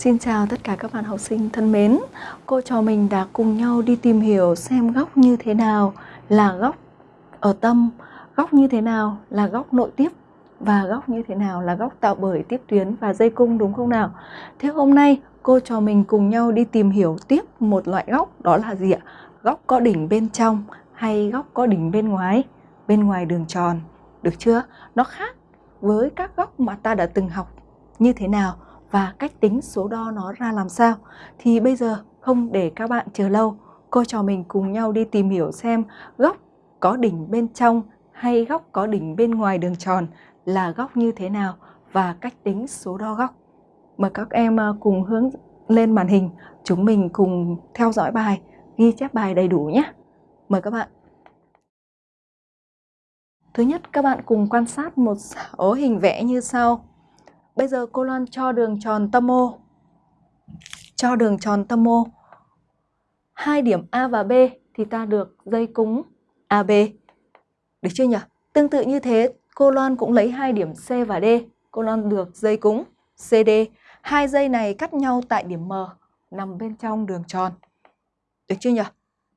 Xin chào tất cả các bạn học sinh thân mến. Cô trò mình đã cùng nhau đi tìm hiểu xem góc như thế nào là góc ở tâm, góc như thế nào là góc nội tiếp và góc như thế nào là góc tạo bởi tiếp tuyến và dây cung đúng không nào? Thế hôm nay cô trò mình cùng nhau đi tìm hiểu tiếp một loại góc đó là gì ạ? Góc có đỉnh bên trong hay góc có đỉnh bên ngoài, bên ngoài đường tròn. Được chưa? Nó khác với các góc mà ta đã từng học như thế nào và cách tính số đo nó ra làm sao. Thì bây giờ không để các bạn chờ lâu, cô trò mình cùng nhau đi tìm hiểu xem góc có đỉnh bên trong hay góc có đỉnh bên ngoài đường tròn là góc như thế nào và cách tính số đo góc. Mời các em ờ, cùng hướng lên màn hình, chúng mình cùng theo dõi bài, ghi chép bài đầy đủ nhé. Mời các bạn. Thứ nhất, các bạn cùng quan sát một số hình vẽ như sau. Bây giờ cô Loan cho đường tròn tâm O. Cho đường tròn tâm O. Hai điểm A và B thì ta được dây cúng AB. Được chưa nhỉ? Tương tự như thế, cô Loan cũng lấy hai điểm C và D. Cô Loan được dây cúng CD. Hai dây này cắt nhau tại điểm M, nằm bên trong đường tròn. Được chưa nhỉ?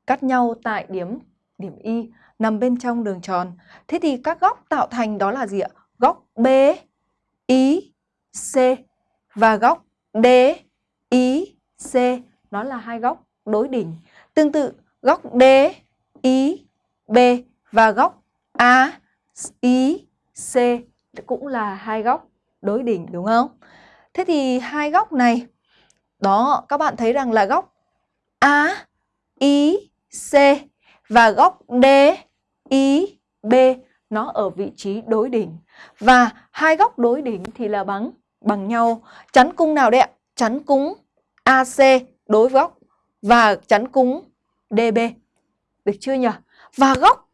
Cắt nhau tại điểm điểm Y, nằm bên trong đường tròn. Thế thì các góc tạo thành đó là gì ạ? Góc B, Y, C và góc D, I, C nó là hai góc đối đỉnh. Tương tự góc D, I, B và góc A, I, C cũng là hai góc đối đỉnh đúng không? Thế thì hai góc này đó các bạn thấy rằng là góc A, I, C và góc D, I, B nó ở vị trí đối đỉnh. Và hai góc đối đỉnh thì là bằng bằng nhau. Chắn cung nào đấy ạ? Chắn cung AC đối với góc và chắn cung DB. Được chưa nhỉ? Và góc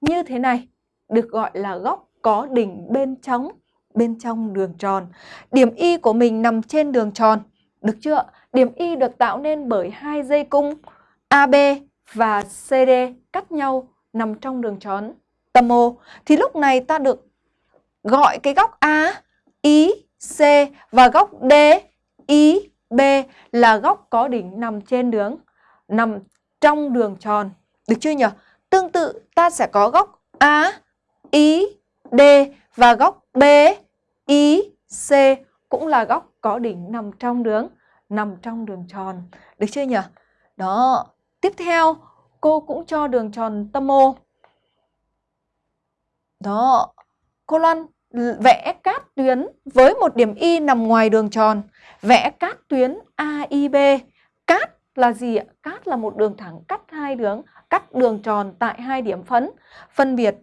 như thế này được gọi là góc có đỉnh bên trong bên trong đường tròn. Điểm Y của mình nằm trên đường tròn. Được chưa? Điểm Y được tạo nên bởi hai dây cung AB và CD cắt nhau nằm trong đường tròn tâm O. Thì lúc này ta được gọi cái góc A, I, C và góc D, I, B là góc có đỉnh nằm trên đường, nằm trong đường tròn. Được chưa nhỉ? Tương tự ta sẽ có góc A, I, D và góc B, I, C cũng là góc có đỉnh nằm trong đường, nằm trong đường tròn. Được chưa nhỉ? Đó. Tiếp theo, cô cũng cho đường tròn tâm O. Đó. Cô Loan vẽ cát tuyến với một điểm Y nằm ngoài đường tròn. Vẽ cát tuyến AIB. Cát là gì ạ? Cát là một đường thẳng cắt hai đường, cắt đường tròn tại hai điểm phấn phân biệt.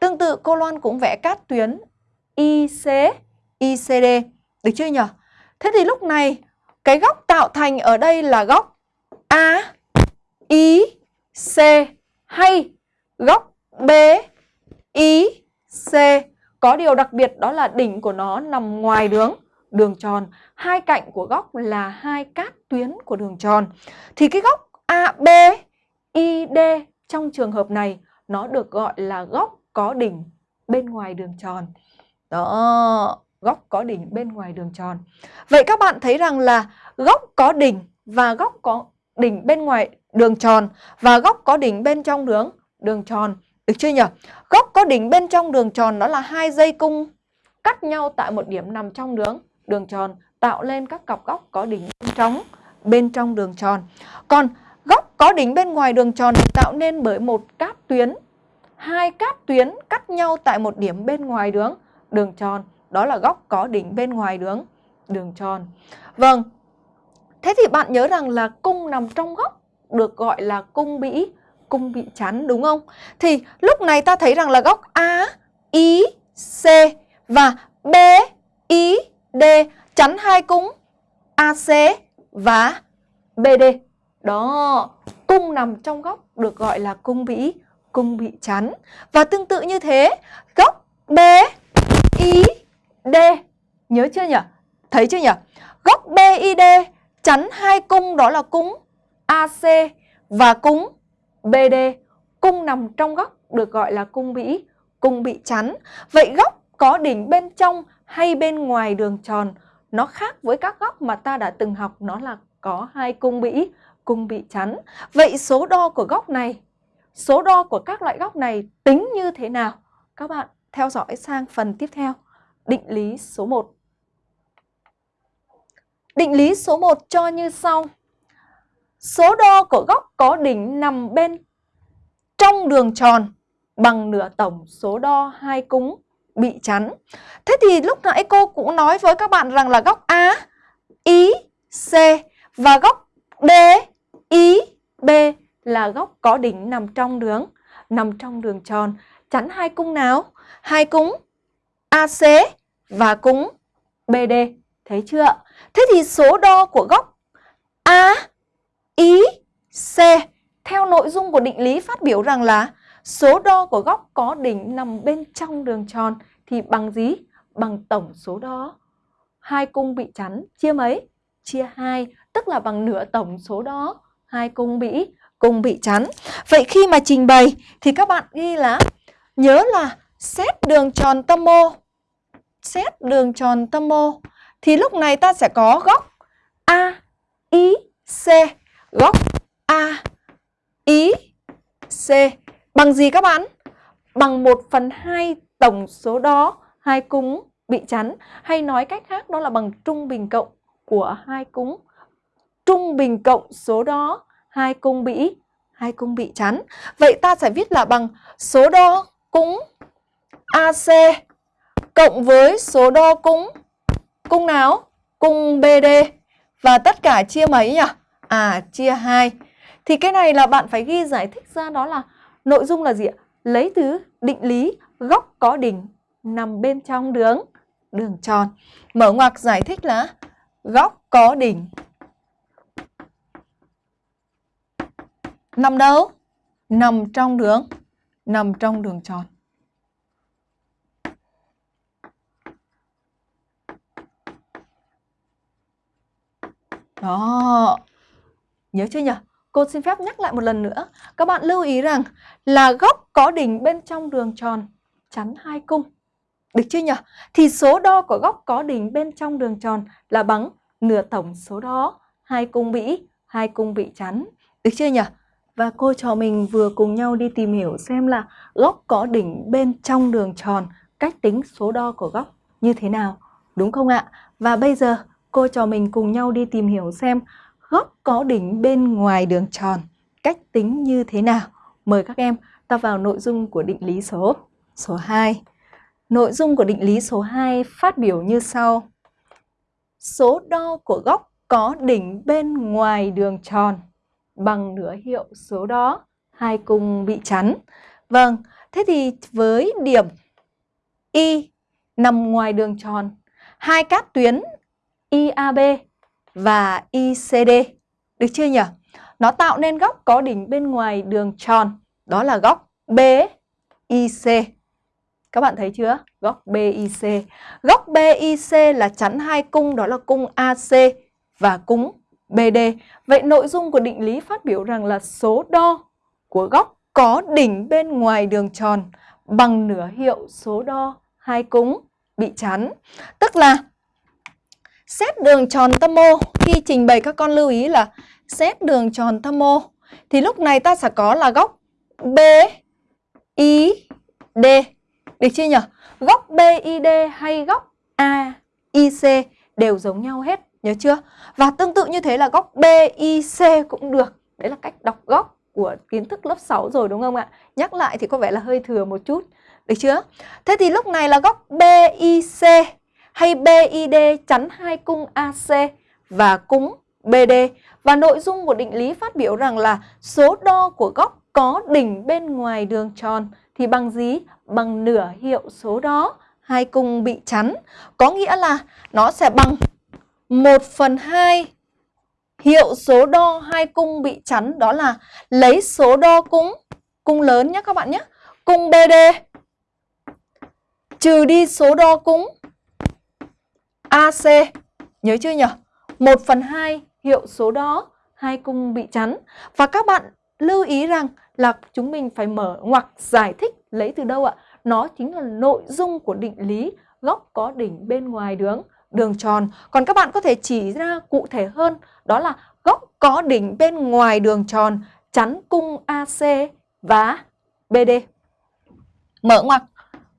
Tương tự cô Loan cũng vẽ cát tuyến IC, ICD. Được chưa nhỉ? Thế thì lúc này cái góc tạo thành ở đây là góc A, I, C hay góc B, I, C có điều đặc biệt đó là đỉnh của nó nằm ngoài đường đường tròn, hai cạnh của góc là hai cát tuyến của đường tròn. Thì cái góc AB, ID trong trường hợp này nó được gọi là góc có đỉnh bên ngoài đường tròn. Đó, góc có đỉnh bên ngoài đường tròn. Vậy các bạn thấy rằng là góc có đỉnh và góc có đỉnh bên ngoài đường tròn và góc có đỉnh bên trong đường đường tròn được chưa nhỉ? Góc có đỉnh bên trong đường tròn đó là hai dây cung cắt nhau tại một điểm nằm trong đường đường tròn tạo lên các cặp góc có đỉnh bên trong bên trong đường tròn. Còn góc có đỉnh bên ngoài đường tròn được tạo nên bởi một cát tuyến. Hai cát tuyến cắt nhau tại một điểm bên ngoài đường đường tròn, đó là góc có đỉnh bên ngoài đường đường tròn. Vâng. Thế thì bạn nhớ rằng là cung nằm trong góc được gọi là cung bĩ cung bị chắn đúng không? Thì lúc này ta thấy rằng là góc A, I, C và B, I, D chắn hai cung AC và BD. Đó, cung nằm trong góc được gọi là cung bị cung bị chắn. Và tương tự như thế, góc B, I, D. Nhớ chưa nhỉ? Thấy chưa nhỉ? Góc B, I, D chắn hai cung đó là cung AC và cung BD, cung nằm trong góc được gọi là cung bị, cung bị chắn. Vậy góc có đỉnh bên trong hay bên ngoài đường tròn nó khác với các góc mà ta đã từng học nó là có hai cung bị cung bị chắn. Vậy số đo của góc này, số đo của các loại góc này tính như thế nào? Các bạn theo dõi sang phần tiếp theo. Định lý số 1. Định lý số 1 cho như sau. Số đo của góc có đỉnh nằm bên trong đường tròn bằng nửa tổng số đo hai cung bị chắn. Thế thì lúc nãy cô cũng nói với các bạn rằng là góc A, I, C và góc D, I, B là góc có đỉnh nằm trong đường nằm trong đường tròn chắn hai cung nào? Hai cung AC và cung BD. Thấy chưa? Thế thì số đo của góc A, ý, C theo nội dung của định lý phát biểu rằng là số đo của góc có đỉnh nằm bên trong đường tròn thì bằng gì? Bằng tổng số đo. Hai cung bị chắn chia mấy? Chia 2, tức là bằng nửa tổng số đo hai cung bị cung bị chắn. Vậy khi mà trình bày thì các bạn ghi là nhớ là xét đường tròn tâm mô. Xét đường tròn tâm mô thì lúc này ta sẽ có góc A, I C, góc A, ý, C bằng gì các bạn? Bằng 1 phần 2 tổng số đó hai cung bị chắn hay nói cách khác đó là bằng trung bình cộng của hai cung trung bình cộng số đó hai cung bị hai cung bị chắn. Vậy ta sẽ viết là bằng số đo cung AC cộng với số đo cung cung nào? Cung BD và tất cả chia mấy nhỉ? À chia 2. Thì cái này là bạn phải ghi giải thích ra đó là nội dung là gì ạ? Lấy từ định lý góc có đỉnh nằm bên trong đường đường tròn. Mở ngoặc giải thích là góc có đỉnh nằm đâu? Nằm trong đường, nằm trong đường tròn. Đó. Nhớ chưa nhỉ? Cô xin phép nhắc lại một lần nữa. Các bạn lưu ý rằng là góc có đỉnh bên trong đường tròn chắn hai cung. Được chưa nhỉ? Thì số đo của góc có đỉnh bên trong đường tròn là bằng nửa tổng số đo hai cung bị, hai cung bị chắn. Được chưa nhỉ? Và cô trò mình vừa cùng nhau đi tìm hiểu xem là góc có đỉnh bên trong đường tròn, cách tính số đo của góc như thế nào, đúng không ạ? Và bây giờ cô trò mình cùng nhau đi tìm hiểu xem góc có đỉnh bên ngoài đường tròn, cách tính như thế nào. Mời các em ta vào nội dung của định lý số số 2. Nội dung của định lý số 2 phát biểu như sau. Số đo của góc có đỉnh bên ngoài đường tròn bằng nửa hiệu số đó, hai cung bị chắn. Vâng, thế thì với điểm Y nằm ngoài đường tròn, hai cát tuyến IAB và ICD. Được chưa nhỉ? Nó tạo nên góc có đỉnh bên ngoài đường tròn, đó là góc BIC. Các bạn thấy chưa? Góc BIC. Góc BIC là chắn hai cung đó là cung AC và cung BD. Vậy nội dung của định lý phát biểu rằng là số đo của góc có đỉnh bên ngoài đường tròn bằng nửa hiệu số đo hai cung bị chắn. Tức là xét đường tròn tâm mô khi trình bày các con lưu ý là xét đường tròn tâm mô thì lúc này ta sẽ có là góc B, I, D. Được chưa nhỉ? Góc BID hay góc AIC đều giống nhau hết, Nhớ chưa? Và tương tự như thế là góc BIC cũng được. Đấy là cách đọc góc của kiến thức lớp 6 rồi, đúng không ạ? Nhắc lại thì có vẻ là hơi thừa một chút. Được chưa? Thế thì lúc này là góc BIC hay BID chắn hai cung AC và cung BD. Và nội dung của định lý phát biểu rằng là số đo của góc có đỉnh bên ngoài đường tròn thì bằng gì? Bằng nửa hiệu số đó, hai cung bị chắn. Có nghĩa là nó sẽ bằng 1 phần 2 hiệu số đo hai cung bị chắn, đó là lấy số đo cung cung lớn nhé các bạn nhé. Cung BD trừ đi số đo cung AC. Nhớ chưa nhỉ? 1 phần 2 hiệu số đó hai cung bị chắn. Và các bạn lưu ý rằng là chúng mình phải mở ngoặc giải thích lấy từ đâu ạ? Nó chính là nội dung của định lý góc có đỉnh bên ngoài đường đường tròn. Còn các bạn có thể chỉ ra cụ thể hơn đó là góc có đỉnh bên ngoài đường tròn chắn cung AC và BD. Mở ngoặc,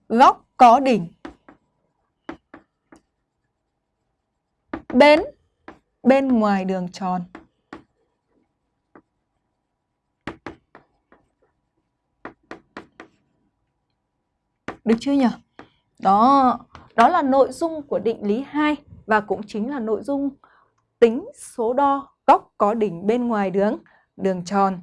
góc có đỉnh bên bên ngoài đường tròn. Được chưa nhỉ? Đó, đó là nội dung của định lý 2 và cũng chính là nội dung tính số đo góc có đỉnh bên ngoài đường đường tròn.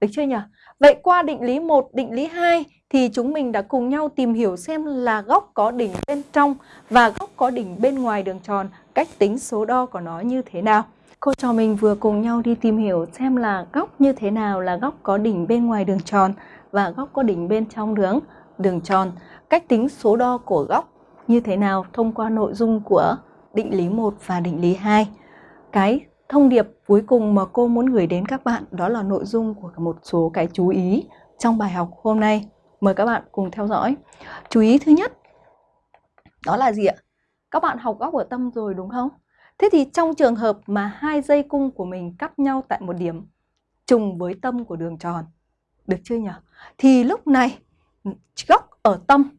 Được chưa nhỉ? Vậy qua định lý 1, định lý 2 thì chúng mình đã cùng nhau tìm hiểu xem là góc có đỉnh bên trong và góc có đỉnh bên ngoài đường tròn, cách tính số đo của nó như thế nào. Cô trò mình vừa cùng nhau đi tìm hiểu xem là góc như thế nào là góc có đỉnh bên ngoài đường tròn và góc có đỉnh bên trong đường đường tròn. Cách tính số đo của góc như thế nào thông qua nội dung của định lý 1 và định lý 2. Cái thông điệp cuối cùng mà cô muốn gửi đến các bạn đó là nội dung của một số cái chú ý trong bài học hôm nay. Mời các bạn cùng theo dõi. Chú ý thứ nhất, đó là gì ạ? Các bạn học góc ở tâm rồi đúng không? Thế thì trong trường hợp mà hai dây cung của mình cắt nhau tại một điểm trùng với tâm của đường tròn, được chưa nhỉ? Thì lúc này ừ, góc ở tâm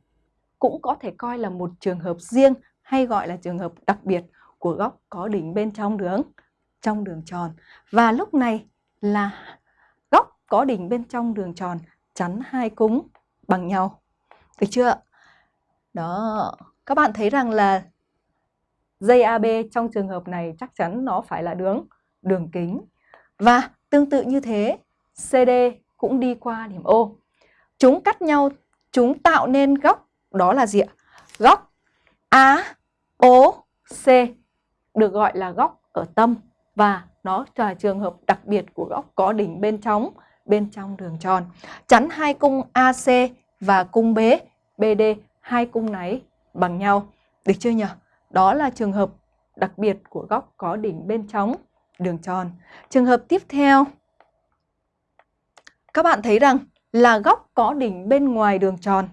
cũng có thể coi là một trường hợp riêng hay gọi là trường hợp đặc biệt của góc có đỉnh bên trong đường trong đường tròn. Và lúc này là góc có đỉnh bên trong đường tròn chắn hai cung bằng nhau. Được chưa? Đó, các bạn thấy rằng là dây AB trong trường hợp này chắc chắn nó phải là đường đường kính. Và tương tự như thế, CD cũng đi qua điểm O. Chúng cắt nhau, chúng tạo nên góc đó là gì ạ? Góc AOC được gọi là góc ở tâm và nó là trường hợp đặc biệt của góc có đỉnh bên trong bên trong đường tròn. Chắn hai cung AC và cung B, BD, hai cung này bằng nhau. Được chưa nhỉ? Đó là trường hợp đặc biệt của góc có đỉnh bên trong đường tròn. Trường hợp tiếp theo, các bạn thấy rằng là góc có đỉnh bên ngoài đường tròn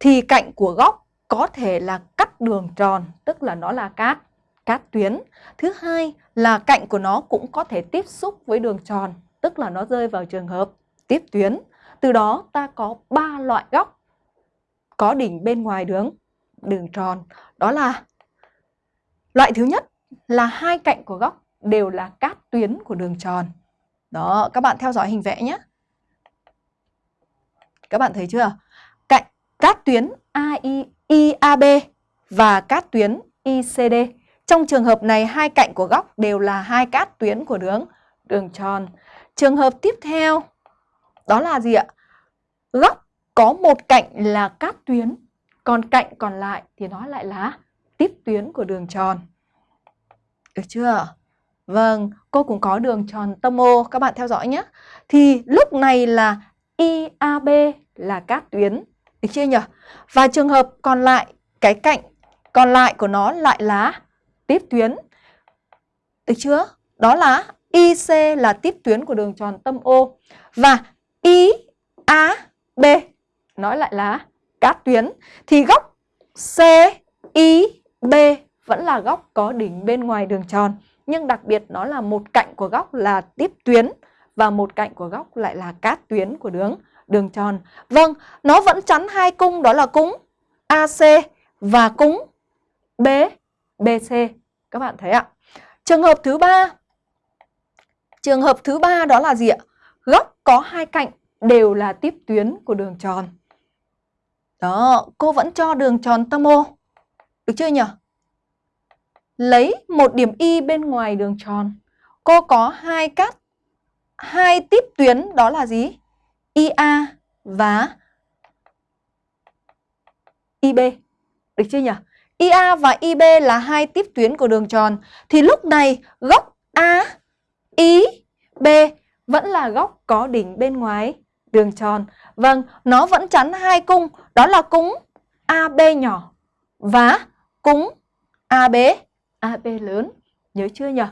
thì cạnh của góc có thể là cắt đường tròn, tức là nó là cát, cát tuyến. Thứ hai là cạnh của nó cũng có thể tiếp xúc với đường tròn, tức là nó rơi vào trường hợp tiếp tuyến. Từ đó ta có ba loại góc có đỉnh bên ngoài đường đường tròn. Đó là loại thứ nhất là hai cạnh của góc đều là các tuyến của đường tròn. Đó, các bạn theo dõi hình vẽ nhé. Các bạn thấy chưa? Cạnh các tuyến AI, IAB và các tuyến ICD. Trong trường hợp này hai cạnh của góc đều là hai cát tuyến của đường đường tròn. Trường hợp tiếp theo đó là gì ạ? Góc có một cạnh là cát tuyến, còn cạnh còn lại thì nó lại là tiếp tuyến của đường tròn. Được chưa? Vâng, cô cũng có đường tròn tâm O, các bạn theo dõi nhé. Thì lúc này là IAB là cát tuyến, được chưa nhỉ? Và trường hợp còn lại, cái cạnh còn lại của nó lại là tiếp tuyến. Được chưa? Đó là IC là tiếp tuyến của đường tròn tâm O và IAB nói lại là cát tuyến thì góc CIB B vẫn là góc có đỉnh bên ngoài đường tròn nhưng đặc biệt nó là một cạnh của góc là tiếp tuyến và một cạnh của góc lại là cát tuyến của đường đường tròn. Vâng, nó vẫn chắn hai cung đó là cung AC và cung B BC. Các bạn thấy ạ? Trường hợp thứ ba Trường hợp thứ ba đó là gì ạ? Góc có hai cạnh đều là tiếp tuyến của đường tròn. Đó, cô vẫn cho đường tròn tâm O. Được chưa nhỉ? Lấy một điểm Y bên ngoài đường tròn. Cô có hai cắt, hai tiếp tuyến đó là gì? IA và IB. Được chưa nhỉ? IA và IB là hai tiếp tuyến của đường tròn. Thì lúc này góc A, I, B vẫn là góc có đỉnh bên ngoài đường tròn. Vâng, nó vẫn chắn hai cung, đó là cung AB nhỏ và cúng AB, AB lớn. Nhớ chưa nhỉ?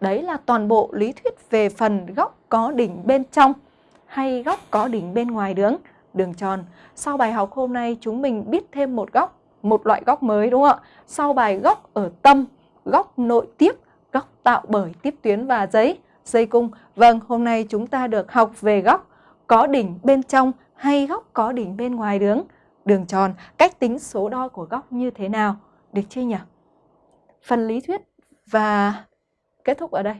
Đấy là toàn bộ lý thuyết về phần góc có đỉnh bên trong hay góc có đỉnh bên ngoài đường đường tròn. Sau bài học hôm nay chúng mình biết thêm một góc một loại góc mới đúng không ạ? Sau bài góc ở tâm, góc nội tiếp, góc tạo bởi tiếp tuyến và giấy, dây cung. Vâng, hôm nay chúng ta được học về góc có đỉnh bên trong hay góc có đỉnh bên ngoài đường, đường tròn, cách tính số đo của góc như thế nào. Được chưa nhỉ? Phần lý thuyết và kết thúc ở đây.